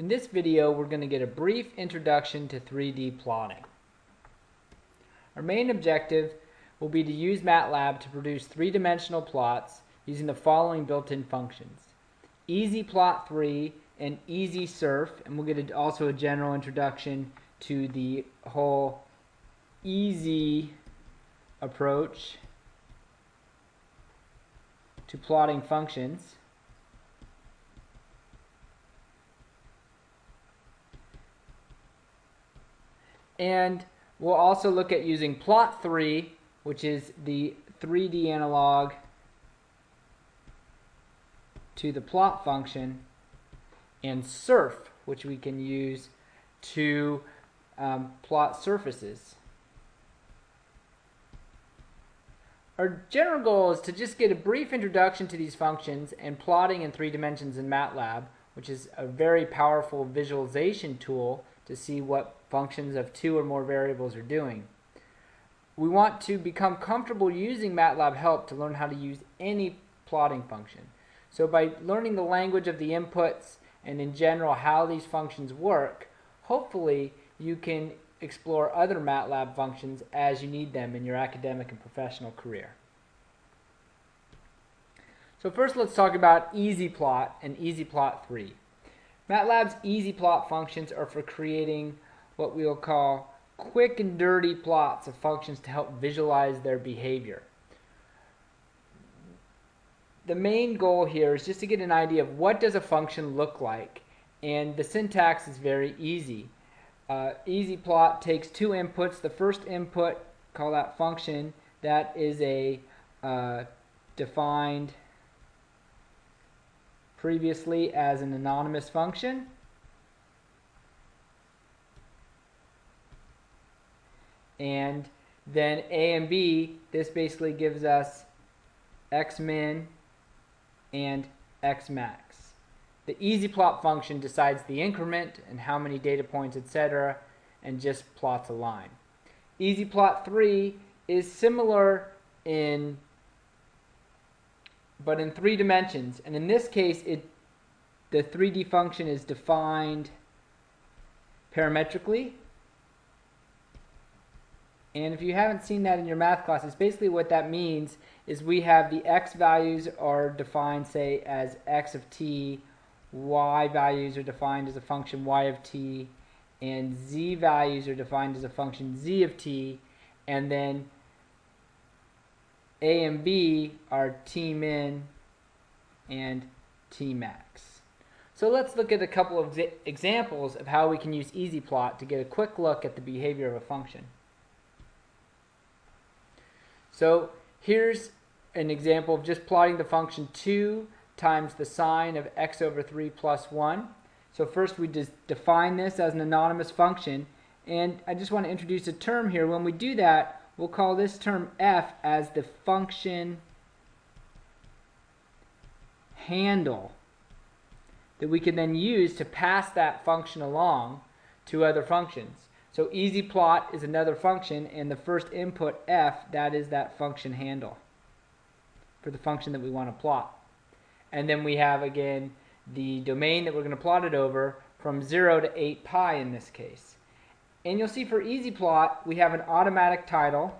In this video, we're going to get a brief introduction to 3D plotting. Our main objective will be to use MATLAB to produce three-dimensional plots using the following built-in functions. EasyPlot3 and EasySurf, and we'll get a, also a general introduction to the whole easy approach to plotting functions. And we'll also look at using plot3, which is the 3D analog to the plot function, and surf, which we can use to um, plot surfaces. Our general goal is to just get a brief introduction to these functions and plotting in three dimensions in MATLAB, which is a very powerful visualization tool to see what functions of two or more variables are doing. We want to become comfortable using MATLAB help to learn how to use any plotting function. So by learning the language of the inputs and in general how these functions work, hopefully you can explore other MATLAB functions as you need them in your academic and professional career. So first let's talk about EasyPlot and EasyPlot3. MATLAB's EasyPlot functions are for creating what we'll call quick and dirty plots of functions to help visualize their behavior. The main goal here is just to get an idea of what does a function look like and the syntax is very easy. Uh, EasyPlot takes two inputs. The first input, call that function, that is a uh, defined previously as an anonymous function. And then A and B, this basically gives us x min and x max. The EasyPlot function decides the increment and how many data points, etc., and just plots a line. EasyPlot3 is similar in but in three dimensions. And in this case, it the 3D function is defined parametrically. And if you haven't seen that in your math classes, basically what that means is we have the x values are defined, say, as x of t, y values are defined as a function y of t, and z values are defined as a function z of t, and then a and B are T min and T max. So let's look at a couple of examples of how we can use EasyPlot to get a quick look at the behavior of a function. So here's an example of just plotting the function 2 times the sine of x over 3 plus 1. So first we just define this as an anonymous function and I just want to introduce a term here. When we do that, we'll call this term f as the function handle that we can then use to pass that function along to other functions. So EasyPlot is another function and the first input f, that is that function handle for the function that we want to plot. And then we have again the domain that we're going to plot it over from 0 to 8 pi in this case. And you'll see for EasyPlot, we have an automatic title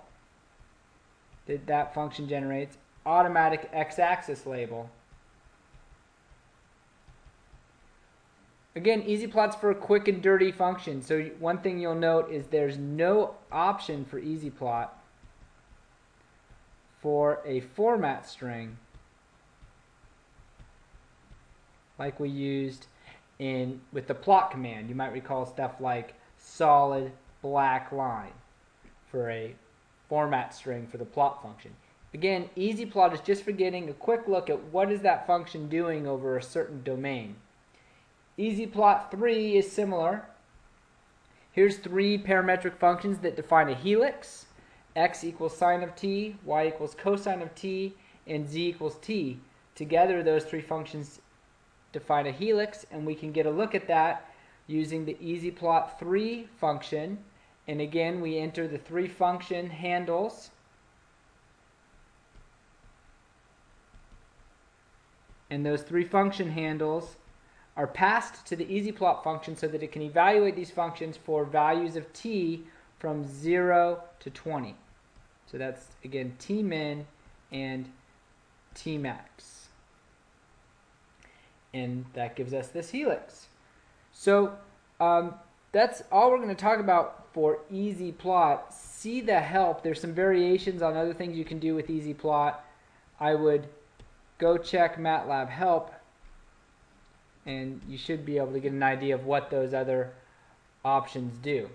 that that function generates, automatic x-axis label. Again, EasyPlot's for a quick and dirty function. So one thing you'll note is there's no option for EasyPlot for a format string like we used in with the plot command. You might recall stuff like solid black line for a format string for the plot function. Again, EasyPlot is just for getting a quick look at what is that function doing over a certain domain. EasyPlot3 is similar. Here's three parametric functions that define a helix. x equals sine of t, y equals cosine of t, and z equals t. Together, those three functions define a helix, and we can get a look at that using the EasyPlot3 function. And again, we enter the three function handles. And those three function handles are passed to the EasyPlot function so that it can evaluate these functions for values of t from 0 to 20. So that's, again, tmin and tmax. And that gives us this helix. So um, that's all we're going to talk about for EasyPlot. See the help. There's some variations on other things you can do with EasyPlot. I would go check MATLAB help and you should be able to get an idea of what those other options do.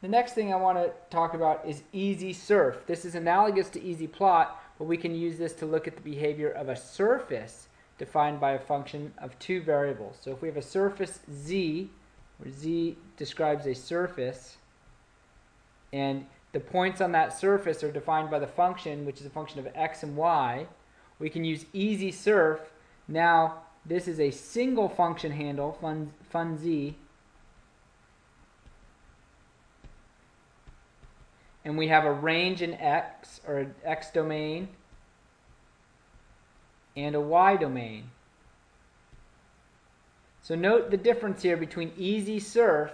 The next thing I want to talk about is easy surf. This is analogous to easy plot, but we can use this to look at the behavior of a surface defined by a function of two variables. So if we have a surface z, where z describes a surface, and the points on that surface are defined by the function, which is a function of x and y, we can use easy surf. Now, this is a single function handle, fun, fun z, and we have a range in X, or an X domain, and a Y domain. So note the difference here between easy surf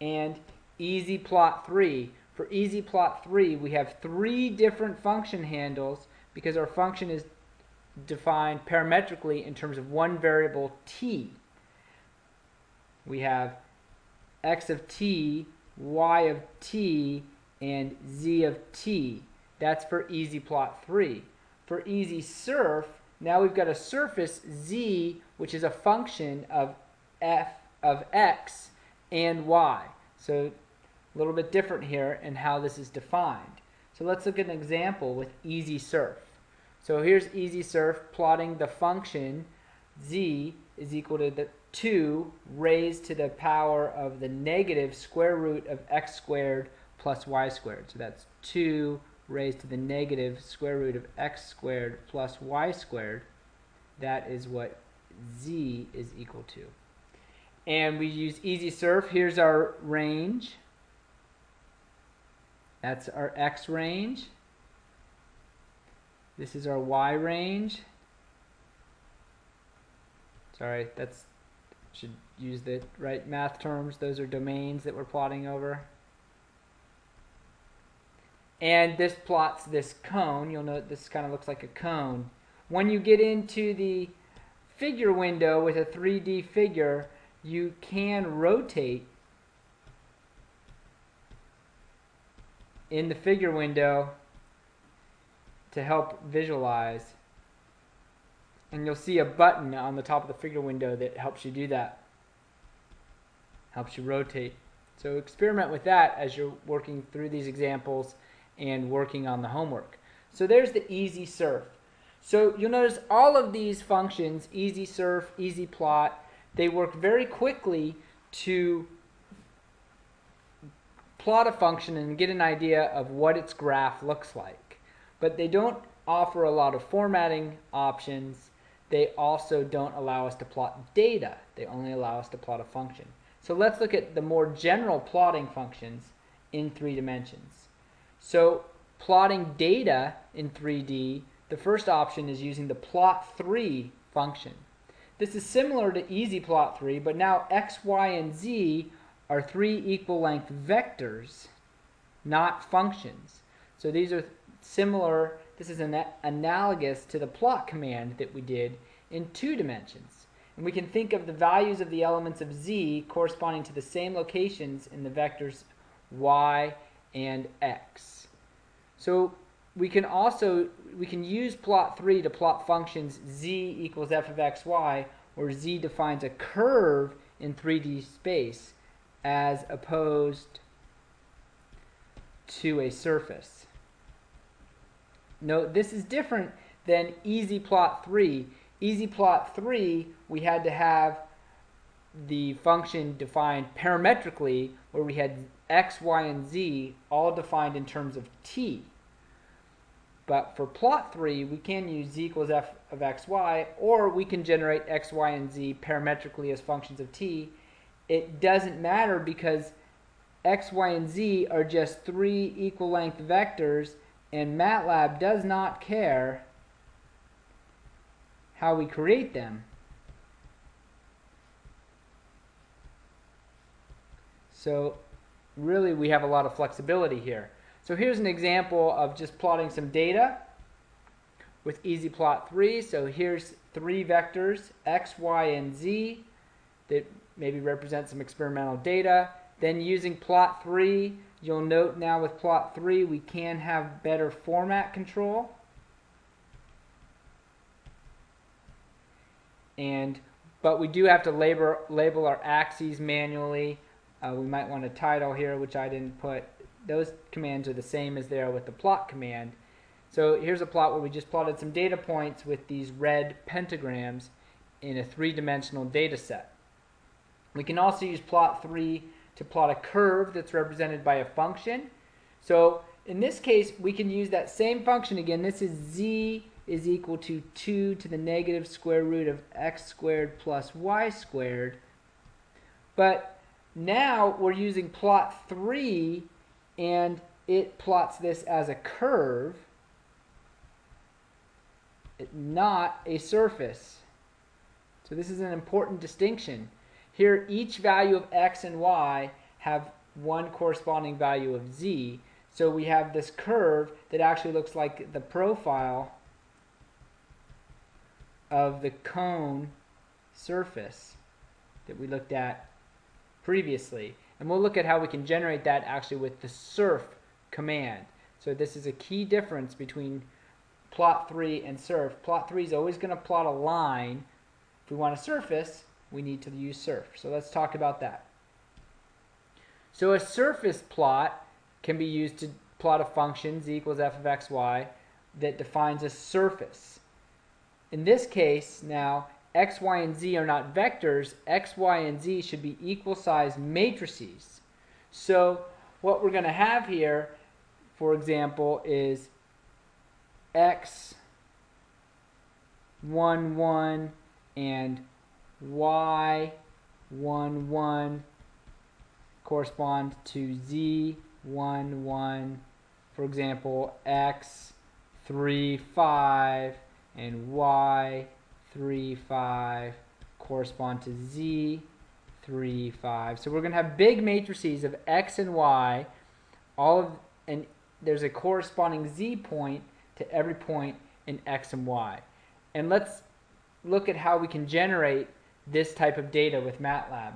and easy plot 3. For easy plot 3, we have three different function handles because our function is defined parametrically in terms of one variable t. We have x of t, y of t, and z of t. That's for easy plot 3. For easy surf, now we've got a surface z, which is a function of f of x and y. So a little bit different here in how this is defined. So let's look at an example with easy surf. So here's easy surf plotting the function z is equal to the 2 raised to the power of the negative square root of x squared plus y squared. So that's 2 raised to the negative square root of x squared plus y squared. That is what z is equal to. And we use easy surf. Here's our range. That's our x range. This is our y range. Sorry, that's should use the right math terms. Those are domains that we're plotting over. And this plots this cone. You'll note this kind of looks like a cone. When you get into the figure window with a 3D figure, you can rotate in the figure window to help visualize. And you'll see a button on the top of the figure window that helps you do that. Helps you rotate. So experiment with that as you're working through these examples and working on the homework. So there's the easy surf. So you'll notice all of these functions, easy surf, easy plot, they work very quickly to plot a function and get an idea of what its graph looks like. But they don't offer a lot of formatting options. They also don't allow us to plot data. They only allow us to plot a function. So let's look at the more general plotting functions in three dimensions. So plotting data in 3D, the first option is using the plot3 function. This is similar to easy plot 3, but now x, y, and z are three equal length vectors, not functions. So these are similar, this is an analogous to the plot command that we did in two dimensions. And we can think of the values of the elements of z corresponding to the same locations in the vectors y and x. So we can also we can use plot 3 to plot functions z equals f of x, y, where z defines a curve in 3D space as opposed to a surface. Note this is different than easy plot 3. Easy plot 3, we had to have the function defined parametrically where we had x, y, and z all defined in terms of t. But for plot 3, we can use z equals f of x, y, or we can generate x, y, and z parametrically as functions of t. It doesn't matter because x, y, and z are just three equal length vectors, and MATLAB does not care how we create them. So really we have a lot of flexibility here. So here's an example of just plotting some data with EasyPlot 3. So here's three vectors, x, y, and z, that maybe represent some experimental data. Then using plot 3 you'll note now with plot 3 we can have better format control. And but we do have to label label our axes manually. Uh, we might want a title here, which I didn't put. Those commands are the same as they are with the plot command. So here's a plot where we just plotted some data points with these red pentagrams in a three-dimensional data set. We can also use plot 3 to plot a curve that's represented by a function. So in this case, we can use that same function again. This is z is equal to 2 to the negative square root of x squared plus y squared. But now we're using plot 3 and it plots this as a curve, not a surface. So this is an important distinction. Here each value of x and y have one corresponding value of z. So we have this curve that actually looks like the profile of the cone surface that we looked at previously. And we'll look at how we can generate that actually with the surf command. So this is a key difference between plot 3 and surf. Plot 3 is always going to plot a line. If we want a surface, we need to use surf. So let's talk about that. So a surface plot can be used to plot a function z equals f of x, y that defines a surface. In this case, now, x, y, and z are not vectors. x, y, and z should be equal sized matrices. So what we're going to have here, for example, is x, 1, 1, and y, 1, 1 correspond to z, 1, 1. For example, x, 3, 5, and y 3 5 correspond to z 3 5 so we're going to have big matrices of x and y. All of and there's a corresponding z point to every point in x and y. And let's look at how we can generate this type of data with MATLAB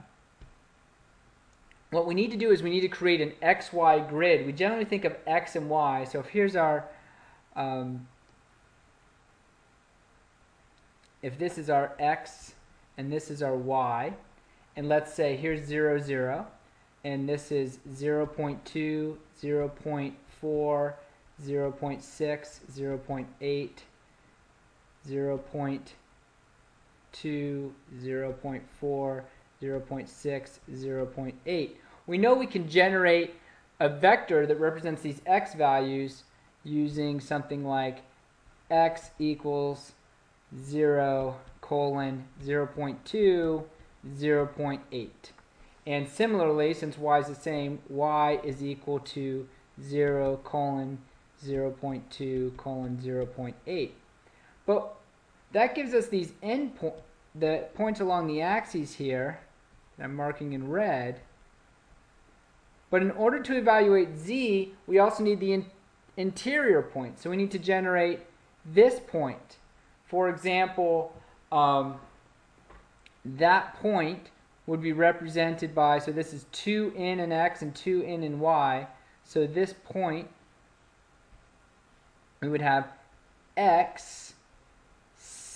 what we need to do is we need to create an XY grid. We generally think of X and Y. So if here's our um, if this is our x and this is our y, and let's say here's 0, 0, and this is 0 0.2, 0 0.4, 0 0.6, 0 0.8, 0 0.2, 0 0.4, 0 0.6, 0 0.8. We know we can generate a vector that represents these x values using something like x equals 0 colon 0 0.2, 0 0.8. And similarly, since y is the same, y is equal to 0 colon 0 0.2 colon 0 0.8. But that gives us these end the points along the axes here that I'm marking in red. But in order to evaluate z, we also need the in interior point. So we need to generate this point. For example, um, that point would be represented by, so this is 2 in and x and 2 in and y. So this point, we would have x,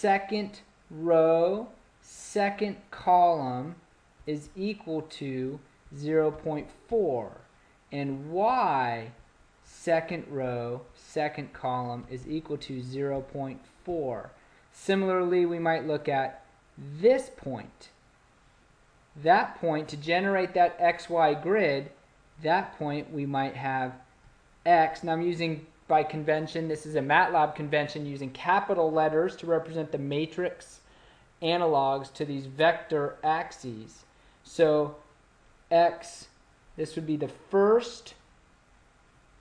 second row, second column is equal to 0.4. And y, second row, second column is equal to 0.4. Similarly, we might look at this point. That point, to generate that XY grid, that point we might have X. Now I'm using by convention, this is a MATLAB convention using capital letters to represent the matrix analogs to these vector axes. So X, this would be the first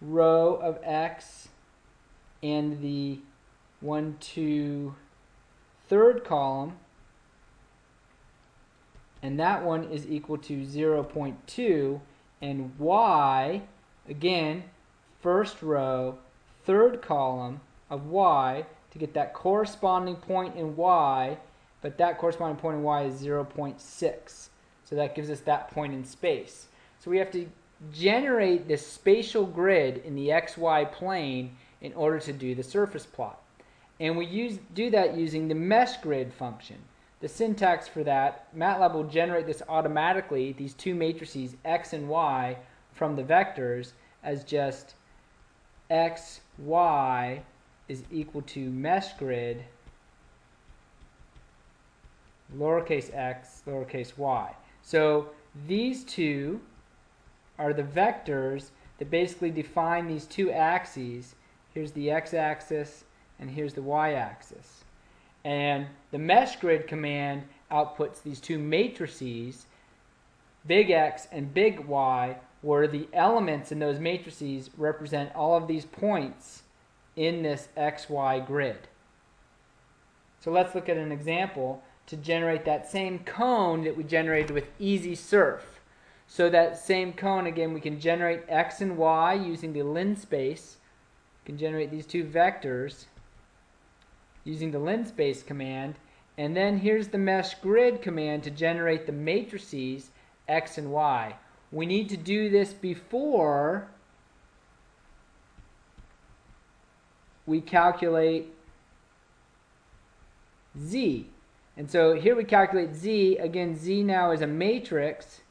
row of X and the 1, 2, third column, and that one is equal to 0.2, and y, again, first row, third column of y to get that corresponding point in y, but that corresponding point in y is 0.6. So that gives us that point in space. So we have to generate this spatial grid in the xy plane in order to do the surface plot. And we use, do that using the mesh grid function. The syntax for that, MATLAB will generate this automatically, these two matrices, x and y, from the vectors as just x, y is equal to mesh grid lowercase x, lowercase y. So these two are the vectors that basically define these two axes. Here's the x-axis and here's the y-axis. And the mesh grid command outputs these two matrices, big X and big Y, where the elements in those matrices represent all of these points in this XY grid. So let's look at an example to generate that same cone that we generated with Easy Surf. So that same cone, again, we can generate X and Y using the linspace. We can generate these two vectors using the linspace command. And then here's the mesh grid command to generate the matrices X and Y. We need to do this before we calculate Z. And so here we calculate Z. Again, Z now is a matrix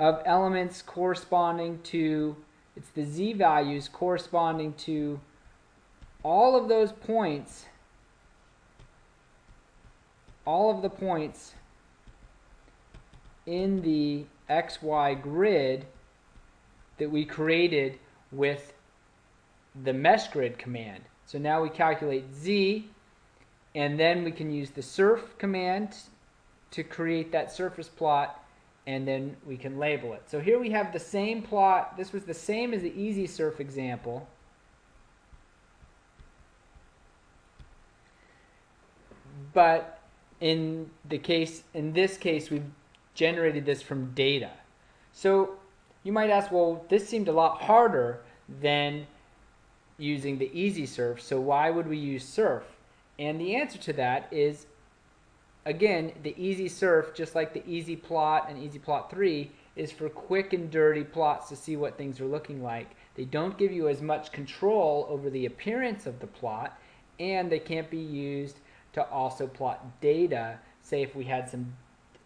of elements corresponding to, it's the z values corresponding to all of those points, all of the points in the xy grid that we created with the mesh grid command. So now we calculate z, and then we can use the surf command to create that surface plot and then we can label it. So here we have the same plot. This was the same as the easy surf example. But in the case, in this case, we've generated this from data. So you might ask, well, this seemed a lot harder than using the easy surf, so why would we use surf? And the answer to that is again, the easy surf, just like the easy plot and easy plot 3, is for quick and dirty plots to see what things are looking like. They don't give you as much control over the appearance of the plot, and they can't be used to also plot data. Say if we had some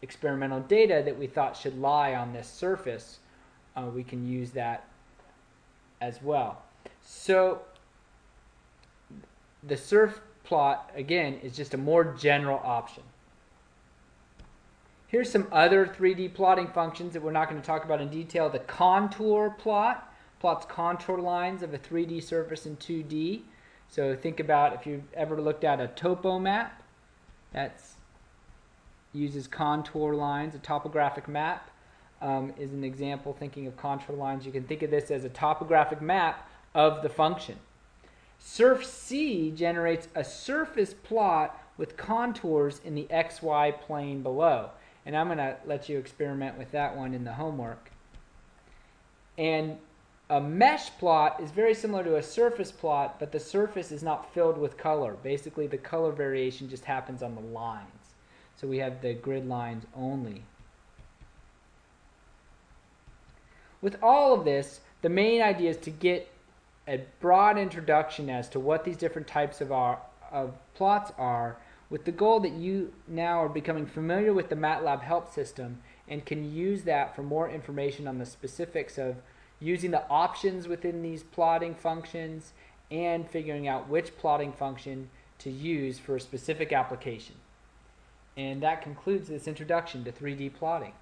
experimental data that we thought should lie on this surface, uh, we can use that as well. So the surf plot, again, is just a more general option. Here's some other 3D plotting functions that we're not going to talk about in detail. The contour plot plots contour lines of a 3D surface in 2D. So think about if you've ever looked at a topo map, that uses contour lines. A topographic map um, is an example thinking of contour lines. You can think of this as a topographic map of the function. Surf C generates a surface plot with contours in the xy plane below. And I'm going to let you experiment with that one in the homework. And a mesh plot is very similar to a surface plot, but the surface is not filled with color. Basically, the color variation just happens on the lines. So we have the grid lines only. With all of this, the main idea is to get a broad introduction as to what these different types of, our, of plots are with the goal that you now are becoming familiar with the MATLAB help system and can use that for more information on the specifics of using the options within these plotting functions and figuring out which plotting function to use for a specific application. And that concludes this introduction to 3D plotting.